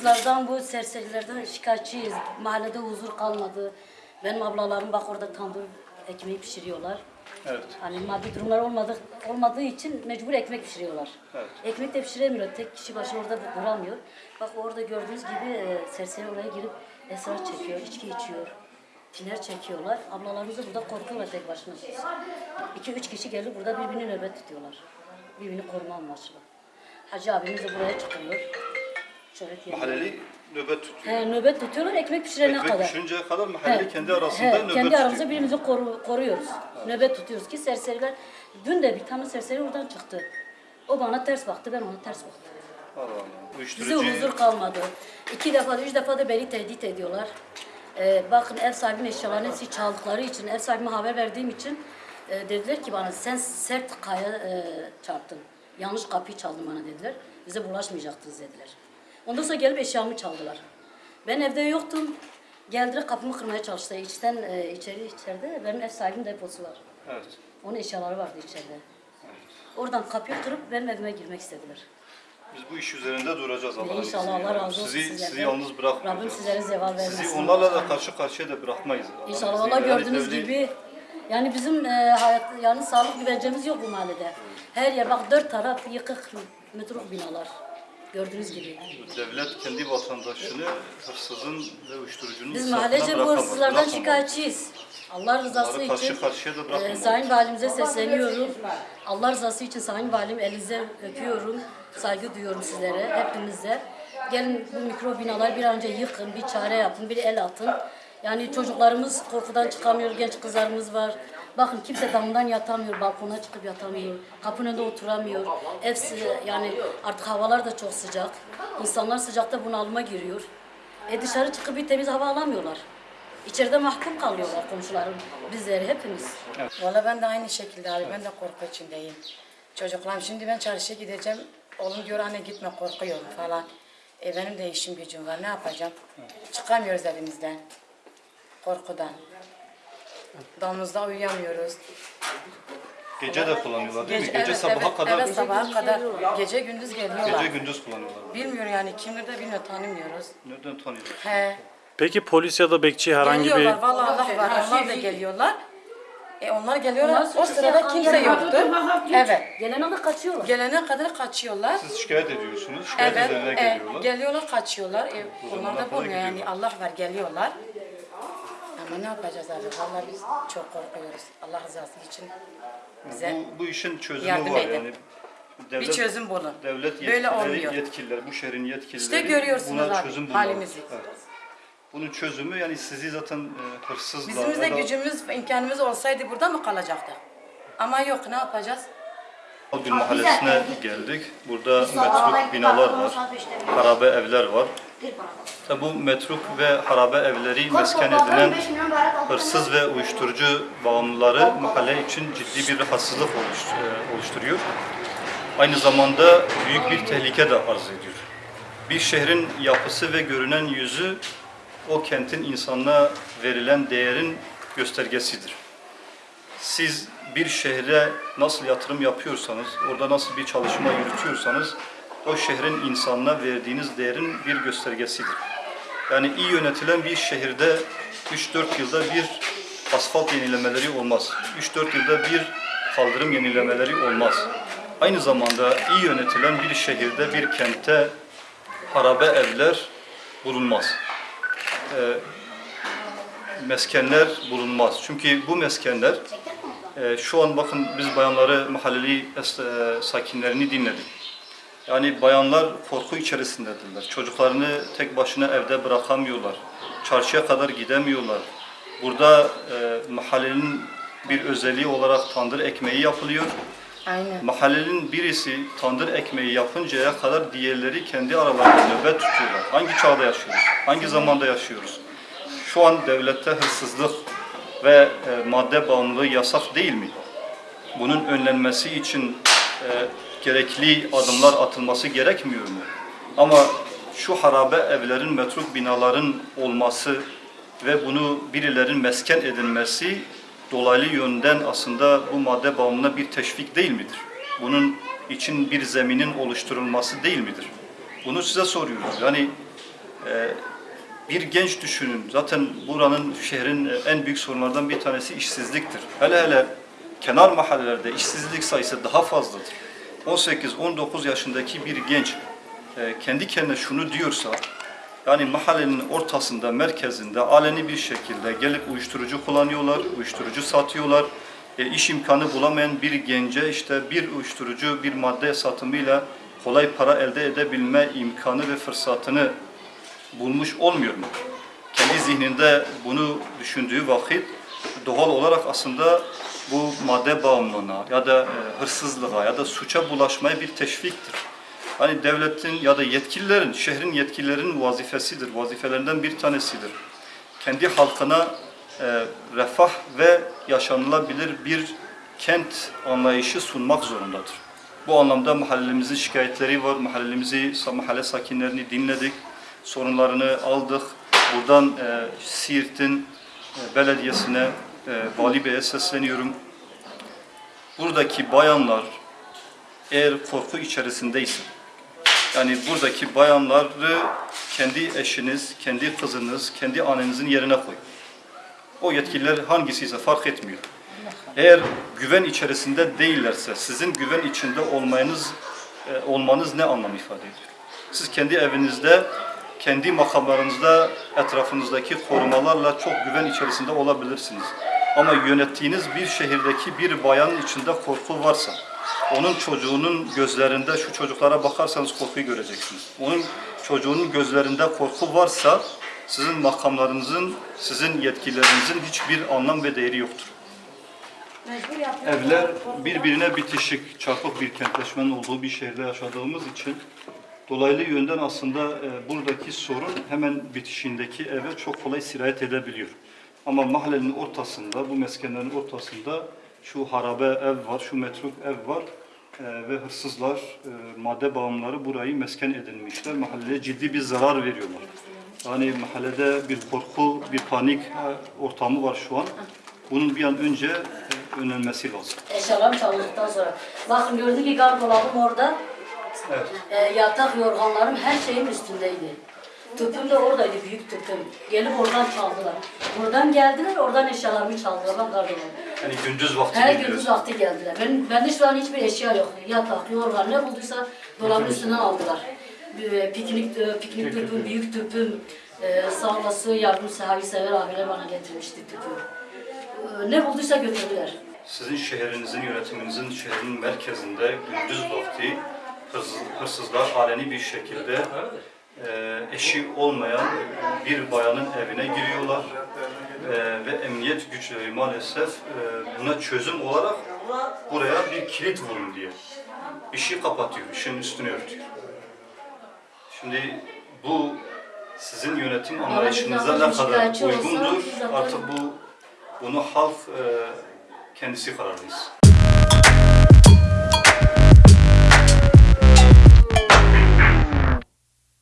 hırsızlardan, bu serserilerden şikayetçiyiz. Mahallede huzur kalmadı. Benim ablalarım bak orada tandır ekmeği pişiriyorlar. Evet. Hani maddi durumlar olmadığı, olmadığı için mecbur ekmek pişiriyorlar. Evet. Ekmek de pişiremiyor. Tek kişi başına orada duramıyor. Bak orada gördüğünüz gibi e, serseri oraya girip esrar çekiyor, içki içiyor. Tiner çekiyorlar. Ablalarımız da burada korkuyorlar tek başına. İki üç kişi gelip burada birbirini nöbet tutuyorlar. Birbirini koruma amaçlı. Hacı abimiz de buraya çıkıyor. Şöyle diyelim. Mahalleli nöbet tutuyor. He, nöbet tutuyorlar ekmek pişirene Ekmek kadar. pişirinceye kadar mahalleli He, kendi arasında he, nöbet kendi tutuyor. aramızda birbirimizi koru- koruyoruz. Nöbet tutuyoruz ki serseriler. Dün de bir tane serseri oradan çıktı. O bana ters baktı, ben ona ters baktım. Allah Allah. Bize huzur kalmadı. İki defa, üç defa da beni tehdit ediyorlar. Ee, bakın ev sahibinin eşyalarını hepsi çaldıkları için, ev sahibime haber verdiğim için e, dediler ki bana sen sert kaya e, çarptın. Yanlış kapıyı çaldın bana dediler. Bize bulaşmayacaktınız dediler. Ondan sonra gelip eşyamı çaldılar. Ben evde yoktum. Geldiler kapımı kırmaya çalıştılar. İçten e, içeri içeride benim ev sahibimin deposu var. Evet. Onun eşyaları vardı içeride. Oradan kapıyı kırıp benim evime girmek istediler. Biz bu iş üzerinde duracağız Allah'ın İnşallah izniyle. Allah razı olsun Sizi, sizlerden. sizi yalnız Rabbim bırakmayacağız. sizlere zeval vermesin. Sizi onlarla da karşı karşıya da bırakmayız. İnşallah Yani gördüğünüz devlet- gibi yani bizim e, hayat yani sağlık güvencemiz yok bu mahallede. Her yer bak dört taraf yıkık metruk binalar. Gördüğünüz gibi. Devlet kendi vatandaşını hırsızın ve uyuşturucunun Biz mahallece bu hırsızlardan şikayetçiyiz. Allah rızası karşı için karşıya da e. Sayın Valimize sesleniyorum. Allah rızası için Sayın Valim elinize öpüyorum. Saygı duyuyorum sizlere, hepinize. Gelin bu mikro binaları bir an önce yıkın, bir çare yapın, bir el atın. Yani çocuklarımız korkudan çıkamıyor, genç kızlarımız var. Bakın kimse damından yatamıyor, balkona çıkıp yatamıyor, kapının önünde oturamıyor. Sı- yani artık havalar da çok sıcak. İnsanlar sıcakta bunalıma giriyor. E dışarı çıkıp bir temiz hava alamıyorlar. İçeride mahkum kalıyorlar komşularım, bizleri hepimiz. Valla ben de aynı şekilde abi ben de korku içindeyim. Çocuklarım şimdi ben çarşıya gideceğim. Oğlum diyor anne gitme korkuyorum falan. E benim de işim gücüm var ne yapacağım? Çıkamıyoruz evimizden. Korkudan. Damımızda uyuyamıyoruz. Gece de kullanıyorlar değil mi? Gece evet, sabaha evet, kadar, Evet sabaha kadar. Gece gündüz geliyorlar. gece gündüz kullanıyorlar. Bilmiyorum yani kimdir de bilmiyor tanımıyoruz. Nereden tanıyorlar? He. Peki polis ya da bekçi herhangi bir Geliyorlar vallahi Allah var onlar da geliyorlar. E onlar geliyorlar o sırada kimse yoktur. Evet. Gelene de kaçıyorlar. Gelene kadar kaçıyorlar. Siz şikayet ediyorsunuz, şikayet Evet, üzerine e, geliyorlar. geliyorlar kaçıyorlar. E, onlar da kadar bulmuyor yani. Allah var geliyorlar. Ama ne yapacağız abi? Vallahi biz çok korkuyoruz. Allah rızası için bize Bu, bu işin çözümü Yardım var edin. yani. Devlet, bir çözüm bulun. Devlet Böyle yetkilileri, olmuyor. yetkililer, bu şehrin yetkilileri İşte görüyorsunuz buna abi, çözüm bulmalı. halimizi. Evet. Bunun çözümü yani sizi zaten e, hırsızla Bizim de gücümüz, imkanımız olsaydı burada mı kalacaktık? Ama yok ne yapacağız? Algül Mahallesi'ne geldik. Burada metruk binalar var, harabe evler var. Tabi bu metruk ve harabe evleri mesken edilen hırsız ve uyuşturucu bağımlıları mahalle için ciddi bir rahatsızlık e, oluşturuyor. Aynı zamanda büyük bir tehlike de arz ediyor. Bir şehrin yapısı ve görünen yüzü o kentin insanına verilen değerin göstergesidir. Siz bir şehre nasıl yatırım yapıyorsanız, orada nasıl bir çalışma yürütüyorsanız o şehrin insanına verdiğiniz değerin bir göstergesidir. Yani iyi yönetilen bir şehirde 3-4 yılda bir asfalt yenilemeleri olmaz. 3-4 yılda bir kaldırım yenilemeleri olmaz. Aynı zamanda iyi yönetilen bir şehirde, bir kentte harabe evler bulunmaz. Ee, meskenler bulunmaz. Çünkü bu meskenler e, şu an bakın biz bayanları mahalleli e, sakinlerini dinledik. Yani bayanlar korku içerisindedirler. Çocuklarını tek başına evde bırakamıyorlar. Çarşıya kadar gidemiyorlar. Burada e, mahallenin bir özelliği olarak tandır ekmeği yapılıyor. Aynen. Mahallenin birisi tandır ekmeği yapıncaya kadar diğerleri kendi aralarında nöbet tutuyorlar. Hangi çağda yaşıyoruz? Hangi zamanda yaşıyoruz? Şu an devlette hırsızlık ve e, madde bağımlılığı yasak değil mi? Bunun önlenmesi için e, gerekli adımlar atılması gerekmiyor mu? Ama şu harabe evlerin, metruk binaların olması ve bunu birilerin mesken edilmesi dolaylı yönden aslında bu madde bağımlılığına bir teşvik değil midir? Bunun için bir zeminin oluşturulması değil midir? Bunu size soruyoruz. Yani e, bir genç düşünün. Zaten buranın, şehrin e, en büyük sorunlardan bir tanesi işsizliktir. Hele hele kenar mahallelerde işsizlik sayısı daha fazladır. 18-19 yaşındaki bir genç e, kendi kendine şunu diyorsa, yani mahallenin ortasında, merkezinde aleni bir şekilde gelip uyuşturucu kullanıyorlar, uyuşturucu satıyorlar. E, iş imkanı bulamayan bir gence işte bir uyuşturucu, bir madde satımıyla kolay para elde edebilme imkanı ve fırsatını bulmuş olmuyor mu? Kendi zihninde bunu düşündüğü vakit doğal olarak aslında bu madde bağımlılığına ya da e, hırsızlığa ya da suça bulaşmaya bir teşviktir. Hani devletin ya da yetkililerin, şehrin yetkililerin vazifesidir, vazifelerinden bir tanesidir. Kendi halkına e, refah ve yaşanılabilir bir kent anlayışı sunmak zorundadır. Bu anlamda mahallemizin şikayetleri var, mahallemizi, mahalle sakinlerini dinledik, sorunlarını aldık. Buradan e, Siirt'in e, belediyesine, e, Vali Bey'e sesleniyorum. Buradaki bayanlar eğer korku içerisindeyse, yani buradaki bayanları kendi eşiniz, kendi kızınız, kendi annenizin yerine koyun. O yetkililer hangisiyse fark etmiyor. Eğer güven içerisinde değillerse, sizin güven içinde olmanız, e, olmanız ne anlam ifade ediyor? Siz kendi evinizde, kendi makamlarınızda, etrafınızdaki korumalarla çok güven içerisinde olabilirsiniz. Ama yönettiğiniz bir şehirdeki bir bayanın içinde korku varsa, onun çocuğunun gözlerinde şu çocuklara bakarsanız korkuyu göreceksiniz. Onun çocuğunun gözlerinde korku varsa sizin makamlarınızın, sizin yetkililerinizin hiçbir anlam ve değeri yoktur. Evler birbirine bitişik, çarpık bir kentleşmenin olduğu bir şehirde yaşadığımız için dolaylı yönden aslında e, buradaki sorun hemen bitişindeki eve çok kolay sirayet edebiliyor. Ama mahallenin ortasında, bu meskenlerin ortasında şu harabe ev var, şu metruk ev var e, ve hırsızlar, e, madde bağımlıları burayı mesken edinmişler. Mahalleye ciddi bir zarar veriyorlar. Yani mahallede bir korku, bir panik e, ortamı var şu an. Bunun bir an önce e, önlenmesi lazım. Eşyalarım çalındıktan sonra. Bakın gördük ki gardırobum orada. Evet. E, yatak yorganlarım her şeyin üstündeydi. Tüpüm de oradaydı, büyük tüpüm. Gelip oradan çaldılar. Buradan geldiler, oradan eşyalarımı çaldılar. Bak gardırobum. Yani gündüz vakti Her gündüz vakti geldiler. Ben, bende şu an hiçbir eşya yok. Yatak, yorgan ne bulduysa dolabın üstünden aldılar. Bir, Piknik, e, piknik tüpüm, büyük tüpüm, e, sağlası, yardımsever abiler bana getirmişti tüpü. E, ne bulduysa götürdüler. Sizin şehrinizin, yönetiminizin şehrin merkezinde gündüz vakti hırsız, hırsızlar aleni bir şekilde e, eşi olmayan bir bayanın evine giriyorlar E, ve emniyet güçleri maalesef e, buna çözüm olarak buraya bir kilit vurun diye işi kapatıyor, işin üstünü örtüyor. Şimdi bu sizin yönetim anlayışınıza ne kadar uygundur artık bu bunu halk e, kendisi kararlıyız.